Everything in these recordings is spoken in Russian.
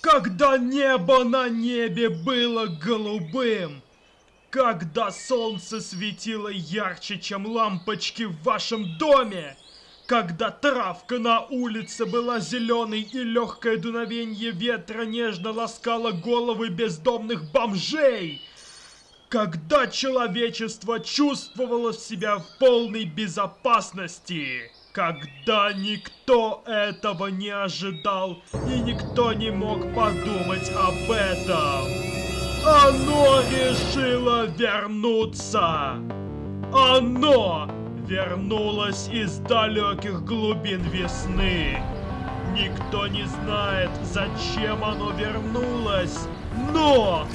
Когда небо на небе было голубым, когда солнце светило ярче, чем лампочки в вашем доме, когда травка на улице была зеленой и легкое дуновенье ветра нежно ласкало головы бездомных бомжей, когда человечество чувствовало себя в полной безопасности, когда никто этого не ожидал и никто не мог подумать об этом. Оно решило вернуться. Оно вернулось из далеких глубин весны. Никто не знает, зачем оно вернулось, но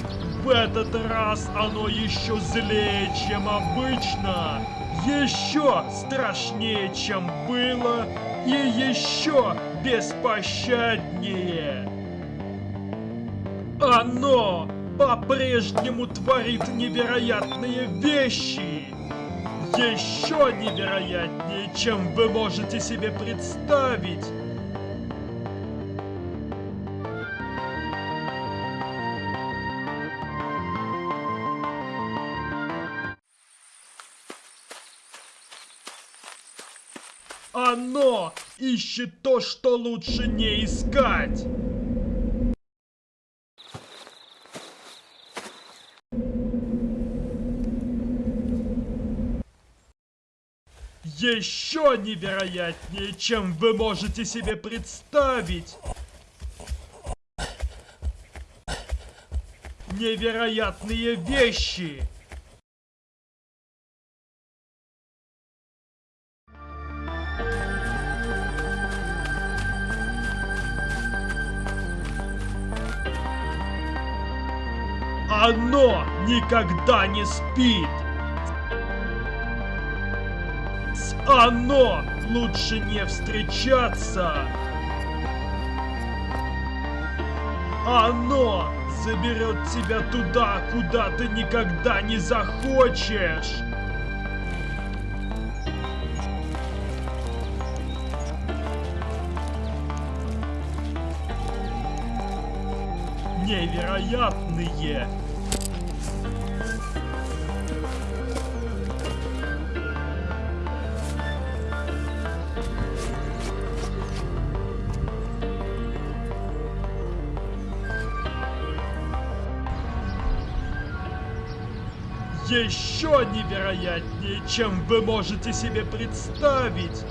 в этот раз оно еще злее, чем обычно еще страшнее, чем было, и еще беспощаднее. Оно по-прежнему творит невероятные вещи. Еще невероятнее, чем вы можете себе представить. Оно ищет то, что лучше не искать. Еще невероятнее, чем вы можете себе представить. Невероятные вещи. Оно никогда не спит. С оно лучше не встречаться. Оно заберет тебя туда, куда ты никогда не захочешь. Невероятные! Еще невероятнее, чем вы можете себе представить.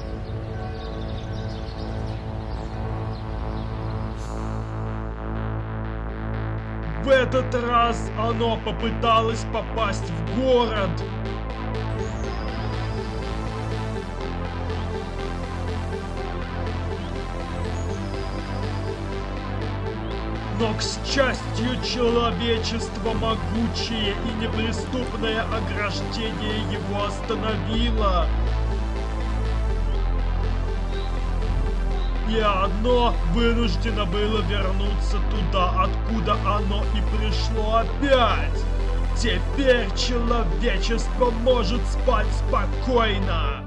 В этот раз оно попыталось попасть в город. Но, к счастью, человечество могучее и неприступное ограждение его остановило. И оно вынуждено было вернуться туда, откуда оно и пришло опять. Теперь человечество может спать спокойно.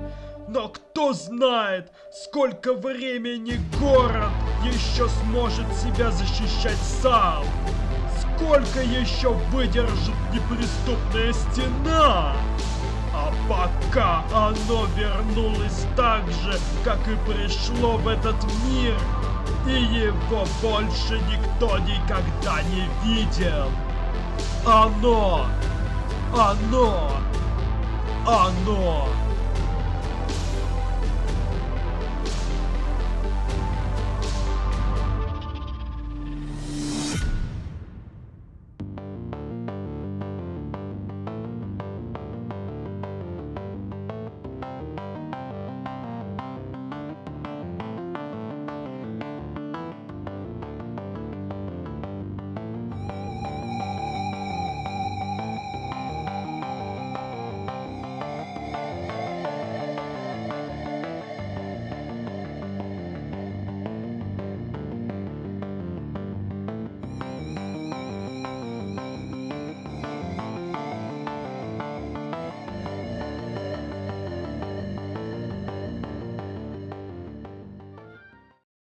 Но кто знает, сколько времени город еще сможет себя защищать сам? Сколько еще выдержит неприступная стена? А пока оно вернулось так же, как и пришло в этот мир, и его больше никто никогда не видел. Оно! Оно! Оно!